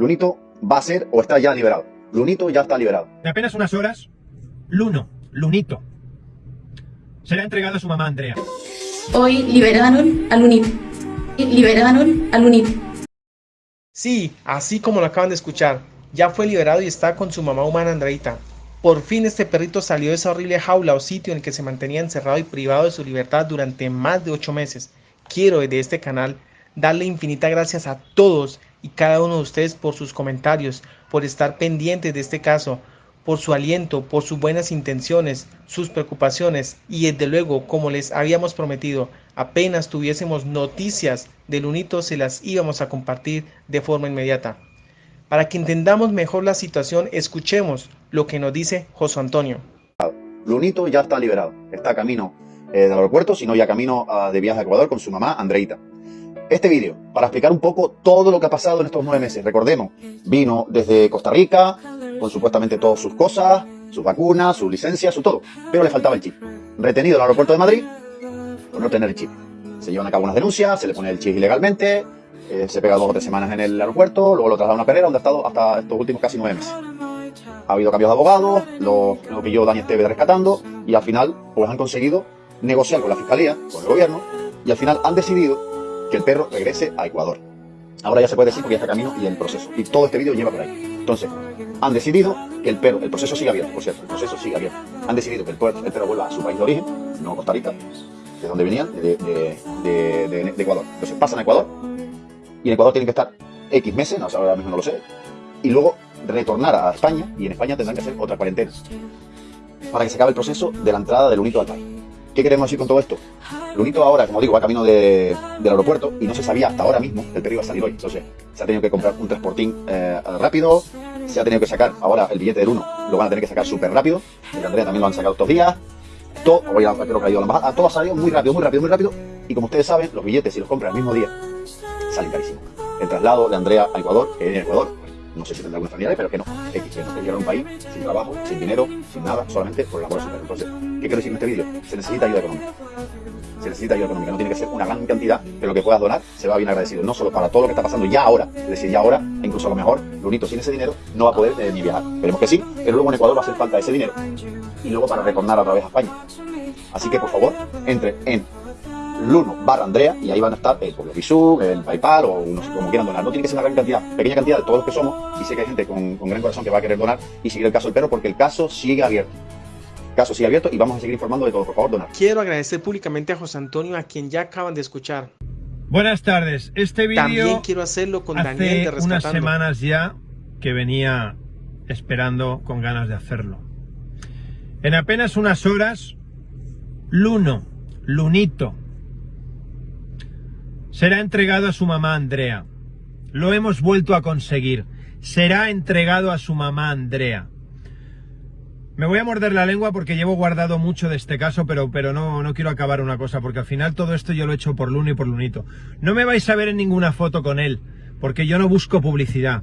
Lunito va a ser o está ya liberado. Lunito ya está liberado. En apenas unas horas, Luno, Lunito, será entregado a su mamá Andrea. Hoy liberaron a Lunito. Liberaron a Lunito. Sí, así como lo acaban de escuchar, ya fue liberado y está con su mamá humana Andreita. Por fin este perrito salió de esa horrible jaula o sitio en el que se mantenía encerrado y privado de su libertad durante más de 8 meses. Quiero desde este canal darle infinitas gracias a todos y cada uno de ustedes por sus comentarios, por estar pendientes de este caso, por su aliento, por sus buenas intenciones, sus preocupaciones y desde luego, como les habíamos prometido, apenas tuviésemos noticias del UNITO se las íbamos a compartir de forma inmediata. Para que entendamos mejor la situación, escuchemos lo que nos dice José Antonio. Lunito ya está liberado. Está camino eh, del aeropuerto, sino ya camino uh, de viaje a Ecuador con su mamá, Andreita. Este vídeo, para explicar un poco todo lo que ha pasado en estos nueve meses. Recordemos, vino desde Costa Rica, con supuestamente todas sus cosas, sus vacunas, su licencia, su todo. Pero le faltaba el chip. Retenido en el aeropuerto de Madrid por no tener el chip. Se llevan a cabo unas denuncias, se le pone el chip ilegalmente, eh, se pega dos o tres semanas en el aeropuerto, luego lo traslada a una perrera donde ha estado hasta estos últimos casi nueve meses. Ha habido cambios de abogados, lo, pilló Daniel Tevez rescatando y al final pues han conseguido negociar con la fiscalía, con el gobierno y al final han decidido que el perro regrese a Ecuador. Ahora ya se puede decir porque ya está camino y el proceso. Y todo este vídeo lleva por ahí. Entonces, han decidido que el perro, el proceso sigue abierto, por cierto, el proceso sigue abierto. Han decidido que el perro, el perro vuelva a su país de origen, no Costa Rica, de donde venían, de Ecuador. Entonces pasan a Ecuador, y en Ecuador tienen que estar X meses, no, ahora mismo no lo sé, y luego retornar a España, y en España tendrán que hacer otra cuarentena, para que se acabe el proceso de la entrada del UNITO al país. ¿Qué queremos decir con todo esto? El UNITO ahora, como digo, va camino de, del aeropuerto y no se sabía hasta ahora mismo el perro iba a salir hoy. Entonces, se ha tenido que comprar un transportín eh, rápido, se ha tenido que sacar ahora el billete del 1, lo van a tener que sacar súper rápido, el Andrea también lo han sacado estos días, todo, voy a, que ha ido a la embajada, todo ha salido muy rápido, muy rápido, muy rápido, y como ustedes saben, los billetes si los compran el mismo día, salen carísimo. El traslado de Andrea a Ecuador, que en Ecuador, no sé si tendrá alguna familiares, pero que no, X, que no que llegar a un país sin trabajo, sin dinero, sin nada, solamente por amor a Entonces, ¿qué quiero decir en este vídeo? Se necesita ayuda económica. Se necesita ayuda económica, no tiene que ser una gran cantidad, pero lo que puedas donar se va bien agradecido, no solo para todo lo que está pasando ya ahora, es decir, ya ahora, incluso a lo mejor, Lunito sin ese dinero no va a poder eh, ni viajar. Esperemos que sí, pero luego en Ecuador va a hacer falta ese dinero y luego para retornar otra vez a España. Así que por favor, entre en Luno barra Andrea y ahí van a estar eh, por los el PayPal o no sé cómo quieran donar. No tiene que ser una gran cantidad, pequeña cantidad de todos los que somos y sé que hay gente con, con gran corazón que va a querer donar y seguir el caso del perro porque el caso sigue abierto. El caso sigue abierto y vamos a seguir informando de todo. Por favor, donar. Quiero agradecer públicamente a José Antonio, a quien ya acaban de escuchar. Buenas tardes. Este vídeo También quiero hacerlo con hace Daniel de Rescatando. unas semanas ya que venía esperando con ganas de hacerlo. En apenas unas horas, Luno, Lunito, será entregado a su mamá Andrea. Lo hemos vuelto a conseguir. Será entregado a su mamá Andrea. Me voy a morder la lengua porque llevo guardado mucho de este caso, pero, pero no, no quiero acabar una cosa, porque al final todo esto yo lo he hecho por Luno y por Lunito. No me vais a ver en ninguna foto con él, porque yo no busco publicidad.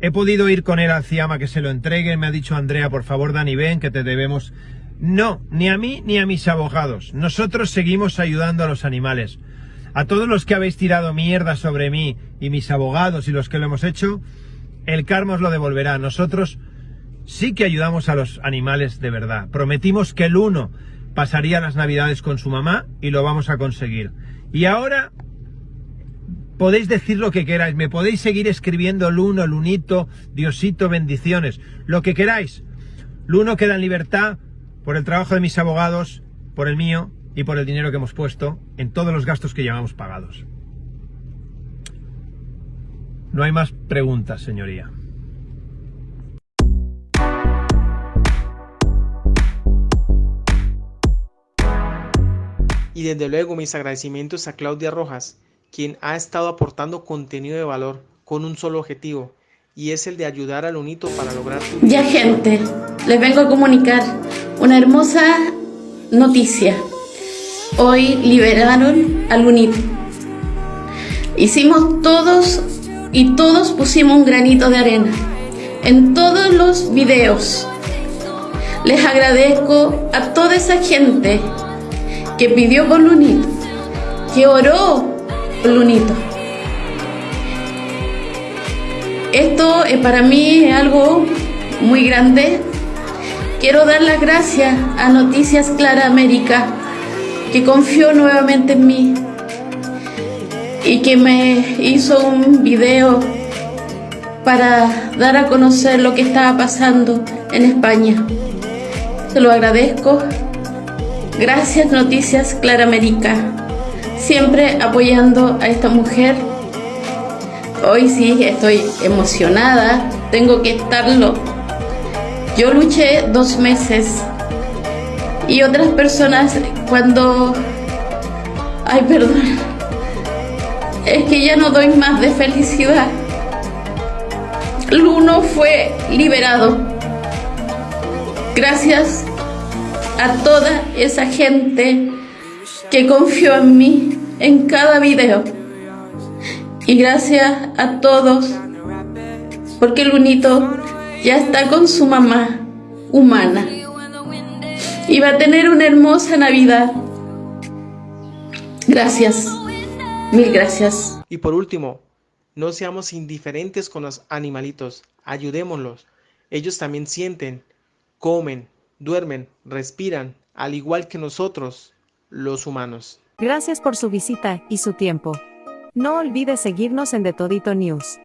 He podido ir con él al Ciama que se lo entregue, me ha dicho Andrea, por favor Dani, ven, que te debemos... No, ni a mí ni a mis abogados. Nosotros seguimos ayudando a los animales. A todos los que habéis tirado mierda sobre mí y mis abogados y los que lo hemos hecho, el karma os lo devolverá. Nosotros sí que ayudamos a los animales de verdad. Prometimos que el uno pasaría las navidades con su mamá y lo vamos a conseguir. Y ahora podéis decir lo que queráis, me podéis seguir escribiendo Luno, Lunito, Diosito, bendiciones, lo que queráis. Luno queda en libertad por el trabajo de mis abogados, por el mío y por el dinero que hemos puesto en todos los gastos que llevamos pagados. No hay más preguntas, señoría. Y desde luego mis agradecimientos a Claudia Rojas, quien ha estado aportando contenido de valor con un solo objetivo, y es el de ayudar al UNITO para lograr. Ya gente, les vengo a comunicar una hermosa noticia. Hoy liberaron al UNITO. Hicimos todos y todos pusimos un granito de arena en todos los videos. Les agradezco a toda esa gente que pidió por Lunito, que oró por Lunito. Esto eh, para mí es algo muy grande. Quiero dar las gracias a Noticias Clara América, que confió nuevamente en mí y que me hizo un video para dar a conocer lo que estaba pasando en España. Se lo agradezco. Gracias Noticias Clara América, siempre apoyando a esta mujer. Hoy sí estoy emocionada, tengo que estarlo. Yo luché dos meses y otras personas cuando... Ay, perdón. Es que ya no doy más de felicidad. Luno fue liberado. Gracias a toda esa gente que confió en mí en cada video. Y gracias a todos, porque Lunito ya está con su mamá humana. Y va a tener una hermosa Navidad. Gracias. Mil gracias. Y por último, no seamos indiferentes con los animalitos, ayudémoslos. Ellos también sienten, comen, duermen, respiran, al igual que nosotros, los humanos. Gracias por su visita y su tiempo. No olvides seguirnos en The Todito News.